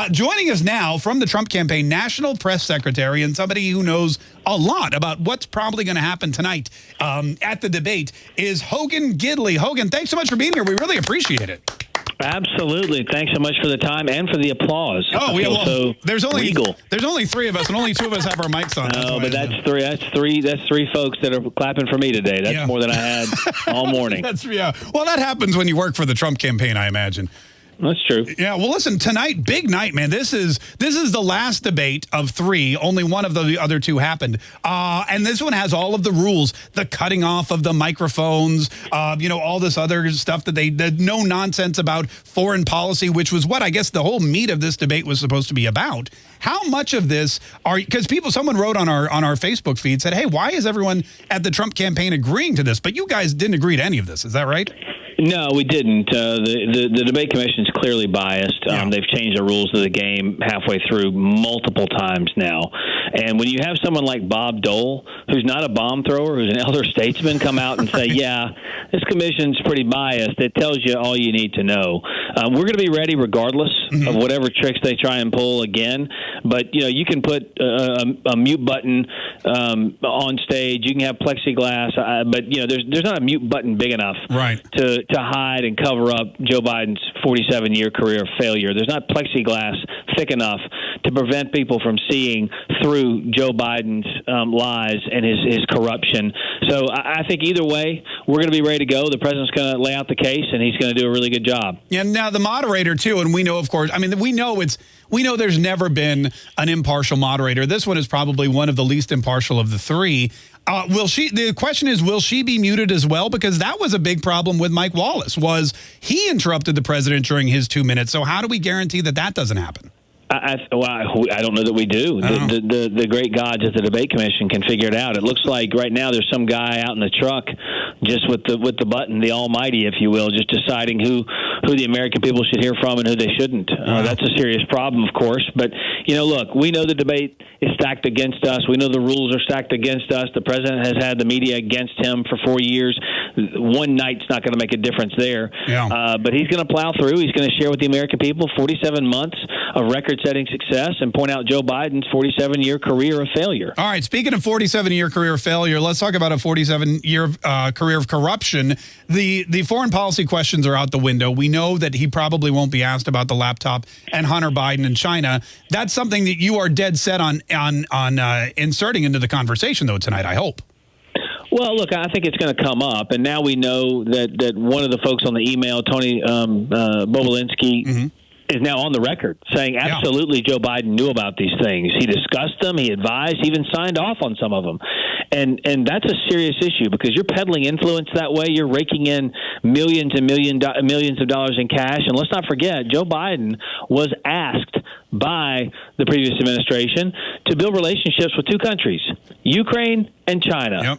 Uh, joining us now from the Trump campaign, National Press Secretary and somebody who knows a lot about what's probably going to happen tonight um, at the debate is Hogan Gidley. Hogan, thanks so much for being here. We really appreciate it. Absolutely. Thanks so much for the time and for the applause. Oh, we well, so there's only regal. there's only three of us, and only two of us have our mics on. No, but that's three. That's three. That's three folks that are clapping for me today. That's yeah. more than I had all morning. that's yeah. Well, that happens when you work for the Trump campaign, I imagine. That's true. Yeah. Well, listen, tonight, big night, man. This is this is the last debate of three. Only one of the other two happened. Uh, and this one has all of the rules, the cutting off of the microphones, uh, you know, all this other stuff that they, the no nonsense about foreign policy, which was what I guess the whole meat of this debate was supposed to be about. How much of this are, because people, someone wrote on our, on our Facebook feed, said, hey, why is everyone at the Trump campaign agreeing to this? But you guys didn't agree to any of this. Is that right? No, we didn't. Uh, the, the, the debate commission is clearly biased. Um. They've changed the rules of the game halfway through multiple times now. And when you have someone like Bob Dole, who's not a bomb thrower, who's an elder statesman, come out and say, "Yeah, this commission's pretty biased," it tells you all you need to know. Um, we're going to be ready regardless mm-hmm. of whatever tricks they try and pull again. But you know, you can put a, a, a mute button um, on stage. You can have plexiglass, uh, but you know, there's there's not a mute button big enough right. to to hide and cover up Joe Biden's 47 year career of failure. There's not plexiglass thick enough to prevent people from seeing through Joe Biden's um, lies and his his corruption. So I, I think either way, we're going to be ready to go. The president's going to lay out the case, and he's going to do a really good job. Yeah. Now the moderator too, and we know, of course. I mean, we know it's we know there's never been an impartial moderator. This one is probably one of the least impartial of the three. Uh, will she? The question is, will she be muted as well? Because that was a big problem with Mike Wallace. Was he interrupted the president during his two minutes? So how do we guarantee that that doesn't happen? I, well, I, don't know that we do. The, the, the, the great gods at the debate commission can figure it out. It looks like right now there's some guy out in the truck, just with the with the button, the Almighty, if you will, just deciding who who the American people should hear from and who they shouldn't. Uh, that's a serious problem, of course. But you know, look, we know the debate is stacked against us. We know the rules are stacked against us. The president has had the media against him for four years. One night's not going to make a difference there. Yeah. Uh, but he's going to plow through. He's going to share with the American people 47 months of record-setting success and point out Joe Biden's 47-year career of failure. All right. Speaking of 47-year career of failure, let's talk about a 47-year uh, career of corruption. The the foreign policy questions are out the window. We know that he probably won't be asked about the laptop and Hunter Biden and China. That's something that you are dead set on on on uh, inserting into the conversation, though, tonight. I hope. Well, look, I think it's going to come up, and now we know that that one of the folks on the email, Tony um, uh, Bobulinski, mm -hmm is now on the record saying absolutely yeah. Joe Biden knew about these things. He discussed them, he advised, he even signed off on some of them. And and that's a serious issue because you're peddling influence that way. You're raking in millions and million do- millions of dollars in cash. And let's not forget, Joe Biden was asked by the previous administration to build relationships with two countries, Ukraine and China. Yep.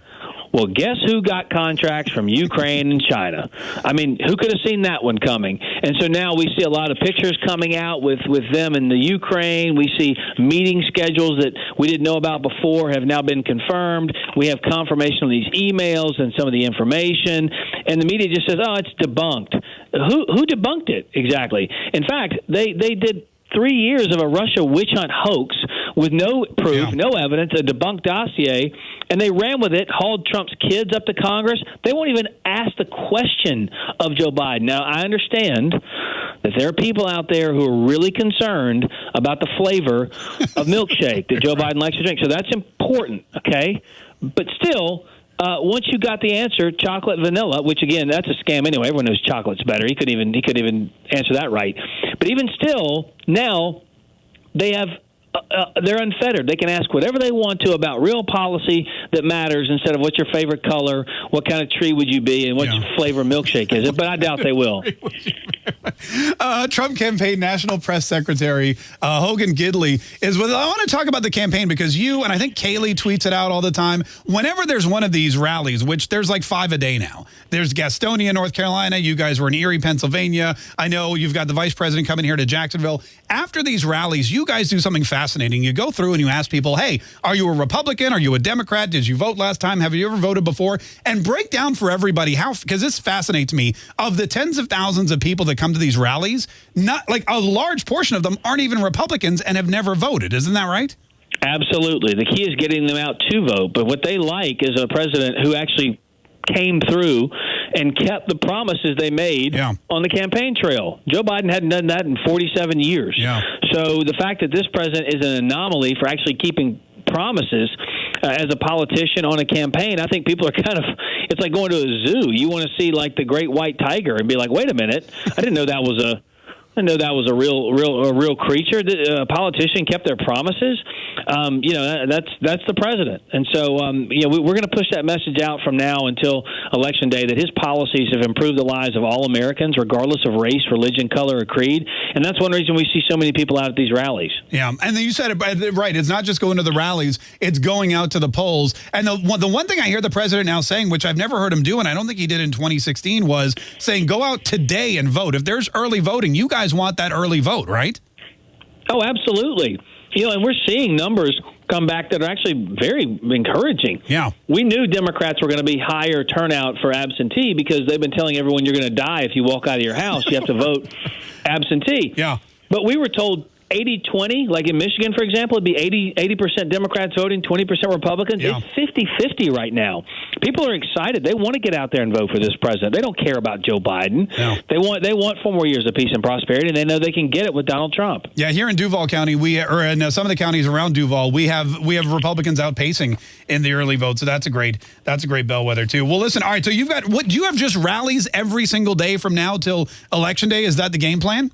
Well, guess who got contracts from Ukraine and China? I mean, who could have seen that one coming? And so now we see a lot of pictures coming out with, with them in the Ukraine. We see meeting schedules that we didn't know about before have now been confirmed. We have confirmation on these emails and some of the information. And the media just says, oh, it's debunked. Who, who debunked it exactly? In fact, they, they did three years of a Russia witch hunt hoax with no proof, yeah. no evidence, a debunked dossier, and they ran with it, hauled Trump's kids up to Congress. They won't even ask the question of Joe Biden. Now, I understand that there are people out there who are really concerned about the flavor of milkshake that Joe Biden likes to drink. So that's important, okay? But still, uh, once you got the answer, chocolate vanilla, which again that's a scam anyway. Everyone knows chocolate's better. He could even he could even answer that right. But even still, now they have uh, they're unfettered. They can ask whatever they want to about real policy that matters instead of what's your favorite color, what kind of tree would you be, and what yeah. flavor milkshake is it. But I doubt they will. uh, Trump campaign national press secretary uh, Hogan Gidley is with. I want to talk about the campaign because you and I think Kaylee tweets it out all the time. Whenever there's one of these rallies, which there's like five a day now. There's Gastonia, North Carolina. You guys were in Erie, Pennsylvania. I know you've got the vice president coming here to Jacksonville. After these rallies, you guys do something fascinating. You go through and you ask people, hey, are you a Republican? Are you a Democrat? Did you vote last time? Have you ever voted before? And break down for everybody how, because this fascinates me, of the tens of thousands of people that come to these rallies, not like a large portion of them aren't even Republicans and have never voted. Isn't that right? Absolutely. The key is getting them out to vote. But what they like is a president who actually came through and kept the promises they made yeah. on the campaign trail. Joe Biden hadn't done that in 47 years. Yeah. So the fact that this president is an anomaly for actually keeping promises uh, as a politician on a campaign, I think people are kind of, it's like going to a zoo. You want to see like the great white tiger and be like, wait a minute, I didn't know that was a I know that was a real, real, a real creature. The uh, politician kept their promises. Um, you know, that's that's the president, and so um, you know we, we're going to push that message out from now until election day that his policies have improved the lives of all Americans, regardless of race, religion, color, or creed. And that's one reason we see so many people out at these rallies. Yeah, and then you said it uh, right. It's not just going to the rallies; it's going out to the polls. And the one, the one thing I hear the president now saying, which I've never heard him do, and I don't think he did in 2016, was saying, "Go out today and vote. If there's early voting, you guys." guys want that early vote, right? Oh, absolutely. You know, and we're seeing numbers come back that are actually very encouraging. Yeah. We knew Democrats were going to be higher turnout for absentee because they've been telling everyone you're going to die if you walk out of your house. You have to vote absentee. Yeah. But we were told 80 20, like in Michigan, for example, it'd be 80 percent Democrats voting, 20% Republicans. Yeah. It's 50 50 right now. People are excited. They want to get out there and vote for this president. They don't care about Joe Biden. No. They want they want four more years of peace and prosperity, and they know they can get it with Donald Trump. Yeah, here in Duval County, we or in uh, some of the counties around Duval, we have we have Republicans outpacing in the early vote. So that's a great that's a great bellwether too. Well, listen, all right. So you've got what? Do you have just rallies every single day from now till election day? Is that the game plan?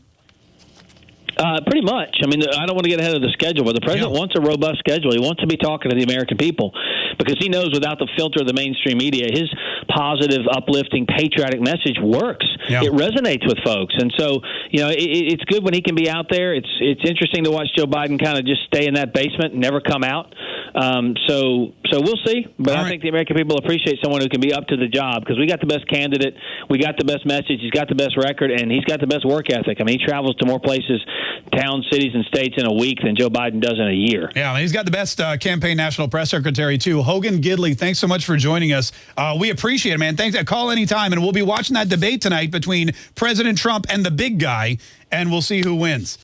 Uh, pretty much. I mean, I don't want to get ahead of the schedule, but the president Yeah. wants a robust schedule. He wants to be talking to the American people because he knows without the filter of the mainstream media, his positive, uplifting, patriotic message works. Yeah. It resonates with folks, and so you know, it, it's good when he can be out there. It's it's interesting to watch Joe Biden kind of just stay in that basement and never come out. Um, so so we'll see, but All I right. think the American people appreciate someone who can be up to the job because we got the best candidate, we got the best message, he's got the best record, and he's got the best work ethic. I mean, he travels to more places, towns, cities, and states in a week than Joe Biden does in a year. Yeah, and he's got the best uh, campaign national press secretary too, Hogan Gidley. Thanks so much for joining us. Uh, we appreciate it, man. Thanks. Call anytime, and we'll be watching that debate tonight between President Trump and the big guy, and we'll see who wins.